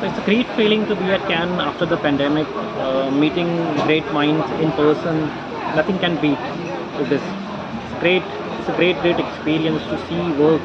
So it's a great feeling to be at Cannes after the pandemic, uh, meeting great minds in person. Nothing can beat this. It's great. It's a great, great experience to see work